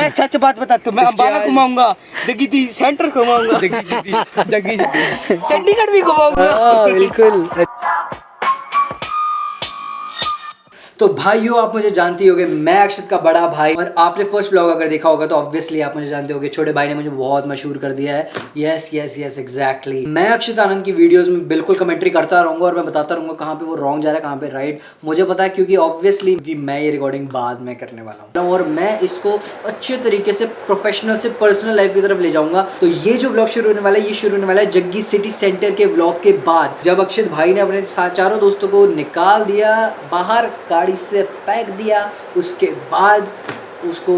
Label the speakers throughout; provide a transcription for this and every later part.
Speaker 1: मैं सच बात बता तो मैं अम्बाला घुमाऊँगा जगी दी सेंटर घुमाऊँगा।
Speaker 2: जगी
Speaker 1: चंडीगढ़ भी घुमाऊँगा।
Speaker 2: हाँ बिल्कुल। तो भाइयों, आप मुझे जानते ही होगे, मैं अक्षत का बड़ा भाई। और आपने फ़र्स्ट व्लॉग अगर देखा होगा तो ऑब्वियसली आप मुझे जानते होगे, छोटे भाई ने मुझे बहुत मशहूर कर दिया है। यस यस यस एग्जैक्टली मैं अक्षत आनंद की वीडियोस में बिल्कुल कमेंट्री करता रहूँगा और मैं बताता रहूँगा कहाँ पे वो रॉन्ग जा रहा है, कहाँ पे राइट मुझे पता है क्योंकि ऑब्वियसली मैं ये रिकॉर्डिंग बाद में करने वाला हूँ। और मैं इसको अच्छे तरीके से प्रोफेशनल से पर्सनल लाइफ की तरफ़ ले जाऊँगा। तो ये जो व्लॉग शुरू होने वाला है, ये शुरू होने वाला है जग्गी सिटी सेंटर के व्लॉग के बाद। जब अक्षित भाई ने अपने चारों दोस्तों को निकाल दिया, बाहर गाड़ी से फेंक दिया उसके बाद उसको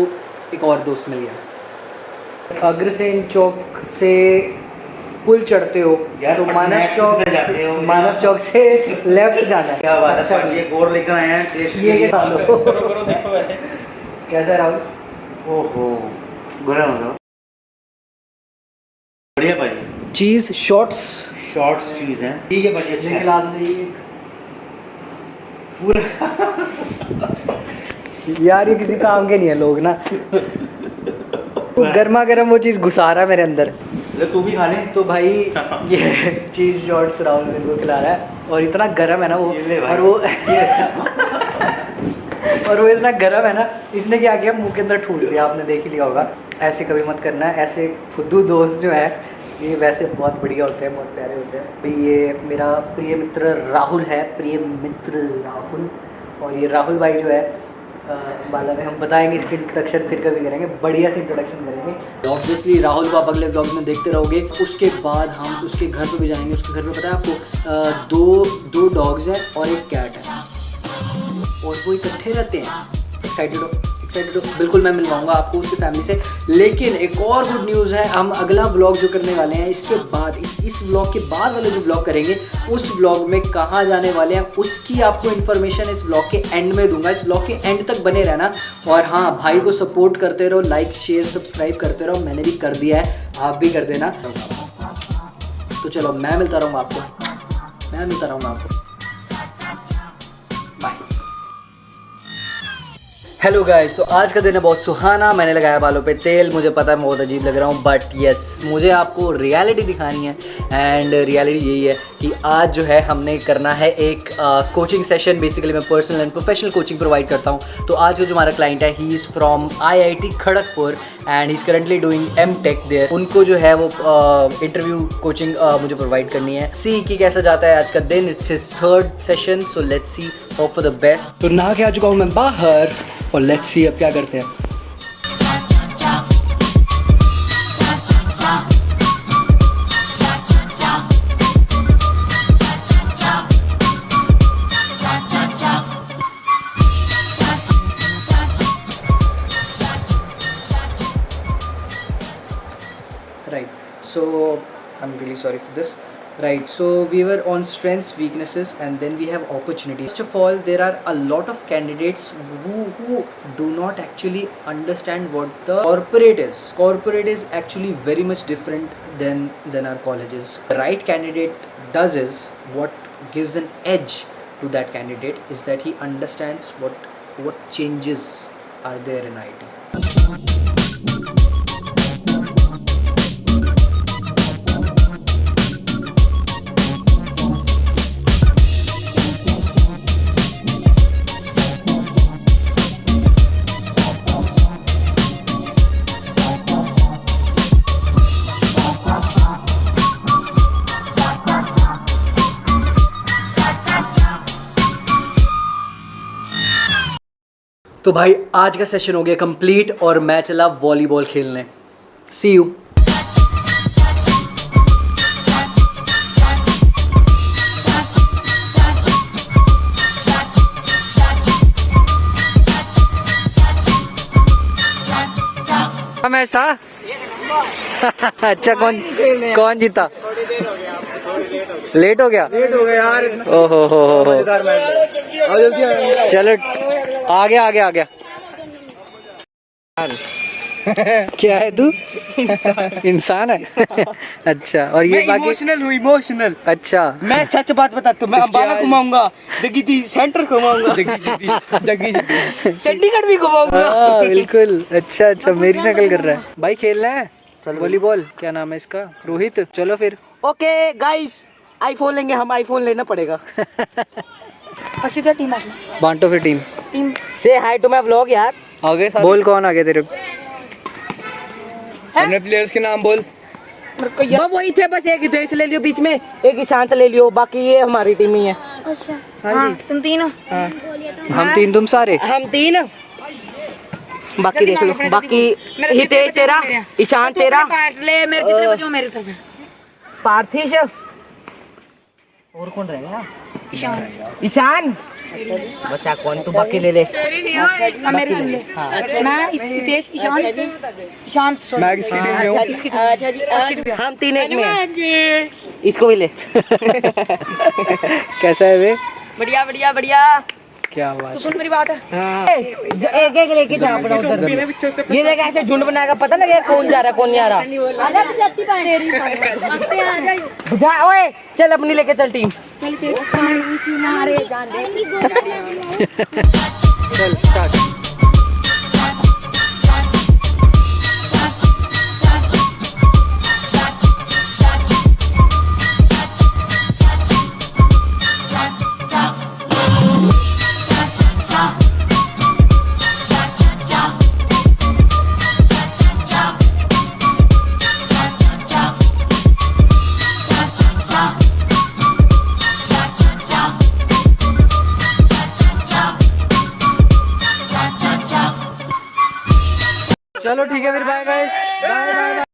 Speaker 2: एक और दोस्त मिल गया। अग्रसेन चौक से पुल चढ़ते हो तो मानव चौक। मानव चौक से लेफ़्ट जाना है।
Speaker 3: क्या बात
Speaker 2: अच्छा।
Speaker 3: है ये बोर्ड लेकर आए हैं टेस्ट
Speaker 2: ये
Speaker 3: के
Speaker 2: ये
Speaker 3: लिए।
Speaker 2: खा लो।
Speaker 1: करो करो देखो वैसे।
Speaker 2: कैसा है राहुल?
Speaker 3: ओहो गरम हो बढ़िया भाई।
Speaker 2: चीज़ शॉर्ट्स
Speaker 3: शॉर्ट्स चीज़ है। ठीक है भाई अच्छा
Speaker 2: खिला दो ये यार ये किसी काम के नहीं है लोग ना। गर्मा गर्म वो चीज़ घुसा रहा है मेरे अंदर।
Speaker 3: तू भी खा ले।
Speaker 2: तो भाई ये चीज़ शॉर्ट्स राहुल मेरे को खिला रहा है और इतना गर्म है ना वो। और वो और वो इतना गर्म है ना इसने क्या किया मुँह के अंदर ठूस दिया। आपने देख ही लिया होगा। ऐसे कभी मत करना ऐसे फुद्दू दोस्त जो है ये वैसे बहुत बढ़िया होते हैं, बहुत प्यारे होते हैं। तो ये मेरा प्रिय मित्र राहुल है, प्रिय मित्र राहुल। और ये राहुल भाई जो है बाला में हम बताएँगे इसकी इंट्रोडक्शन फिर कभी करेंगे, बढ़िया से इंट्रोडक्शन करेंगे। ऑब्वियसली राहुल को आप अगले ब्लॉग में देखते रहोगे। उसके बाद हम उसके घर पे भी जाएँगे। उसके घर पे पता है आपको दो दो डॉग्स हैं और एक कैट है। और वो इकट्ठे रहते हैं। एक्साइटेड हो? एक्साइटेड हो बिल्कुल मैं मिलवाऊँगा आपको उसकी फैमिली से। लेकिन एक और गुड न्यूज़ है, हम अगला व्लॉग जो करने वाले हैं, इसके बाद इस इस व्लॉग के बाद वाले जो व्लॉग करेंगे, उस व्लॉग में कहाँ जाने वाले हैं, उसकी आपको इन्फॉर्मेशन इस व्लॉग के एंड में दूँगा। इस व्लॉग के एंड तक बने रहना। और हाँ भाई को सपोर्ट करते रहो लाइक शेयर सब्सक्राइब करते रहो। मैंने भी कर दिया है, आप भी कर देना। तो चलो, मैं मिलता रहूँगा आपको। मैं मिलता रहूँगा आपको। हेलो गाइस तो आज का दिन है बहुत सुहाना। मैंने लगाया बालों पे तेल। मुझे पता है, मैं बहुत अजीब लग रहा हूँ बट यस मुझे आपको रियलिटी दिखानी है। एंड रियलिटी यही है कि आज जो है, हमने करना है एक कोचिंग सेशन बेसिकली मैं personal and professional coaching provide करता हूँ। तो आज का जो हमारा क्लाइंट है he is from I Kharagpur and he is currently doing M tech उनको जो है वो इंटरव्यू कोचिंग मुझे प्रोवाइड करनी है। सी कि कैसा जाता है आज का दिन. It's his third session so let's see hope for the best तो नहा के आ चुका हूँ मैं बाहर और लेट्स सी अब क्या करते हैं। Right so I am really sorry for this right so we were on strengths weaknesses and then we have opportunities. First of all there are a lot of candidates who who do not actually understand what the corporate is. Corporate is actually very much different than than our colleges. The right candidate does is what gives an edge to that candidate is that he understands what what changes are there in IT तो भाई आज का session हो गया complete और मैं चला volleyball खेलने. सी यू हमेशा अच्छा कौन कौन जीता? लेट हो गया।
Speaker 1: लेट हो गया यार।
Speaker 2: ओहो हो हो हो। चलो आ गया आ गया आ गया। क्या है तू? इंसान है? अच्छा और ये बाकी
Speaker 1: इमोशनल हूँ इमोशनल
Speaker 2: अच्छा।
Speaker 1: मैं सच बात बताता हूँ मैं अंबाला घुमाऊँगा दगी सेंटर घुमाऊँगा दगी चंडीगढ़ भी घुमाऊँगा।
Speaker 2: हाँ बिल्कुल। अच्छा अच्छा मेरी नकल कर रहा है। भाई खेलना है? वॉलीबॉल क्या नाम है इसका? रोहित चलो फिर।
Speaker 1: ओके गाइस आईफोन लेंगे हम आईफोन लेना पड़ेगा।
Speaker 4: अक्षिता टीम आ
Speaker 2: बांटो फिर टीम
Speaker 4: टीम
Speaker 1: से हाई टू माय व्लॉग यार।
Speaker 3: आगे
Speaker 2: बोल कौन आ गया तेरे
Speaker 3: अपने प्लेयर्स के नाम बोल।
Speaker 4: मेरे
Speaker 1: वो वही थे बस एक देश ले लियो बीच में। एक ईशांत ले लियो बाकी ये हमारी टीम ही है।
Speaker 4: अच्छा। हाँ तुम तीन? हो।
Speaker 2: हम तीन तुम सारे?
Speaker 1: हम तीन। बाकी देख लो। बाकी हितेश तेरा ईशान तेरा।
Speaker 4: पार्ट ले मेरे जितने बचे हो मेरी तरफ़
Speaker 1: पार्थिश। और कौन रहेगा
Speaker 4: ईशान
Speaker 1: ईशान बच्चा कौन तू बाकी ले ले
Speaker 4: हाँ सुन ले मैं हितेश ईशान ईशांत
Speaker 3: मैं किसकी टीम में हूँ
Speaker 4: इसकी टीम
Speaker 1: हम तीन एक में इसको भी ले
Speaker 2: कैसा है वे
Speaker 4: बढ़िया बढ़िया बढ़िया
Speaker 2: क्या बात तो
Speaker 4: सुन मेरी बात। है।
Speaker 1: एक एक लेके जा उधर। ये देख ऐसे झुंड बनाएगा पता लगे कौन जा रहा कौन नहीं आ रहा। ओए चल अपनी लेके चल टीम।
Speaker 2: चल स्टार्ट चलो ठीक है फिर बाय गाइस बाय बाय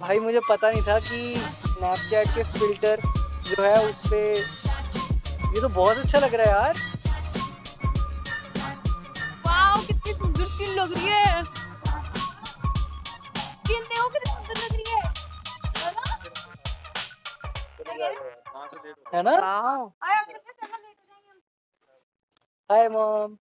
Speaker 2: भाई मुझे पता नहीं था कि स्नैपचैट के फ़िल्टर जो है उस पे ये तो बहुत अच्छा लग रहा है यार.
Speaker 5: वाओ कितनी सुंदर स्किन लग रही है. स्किन देखो कितनी सुंदर लग रही है. है ना?
Speaker 2: है ना?
Speaker 5: आया, कितने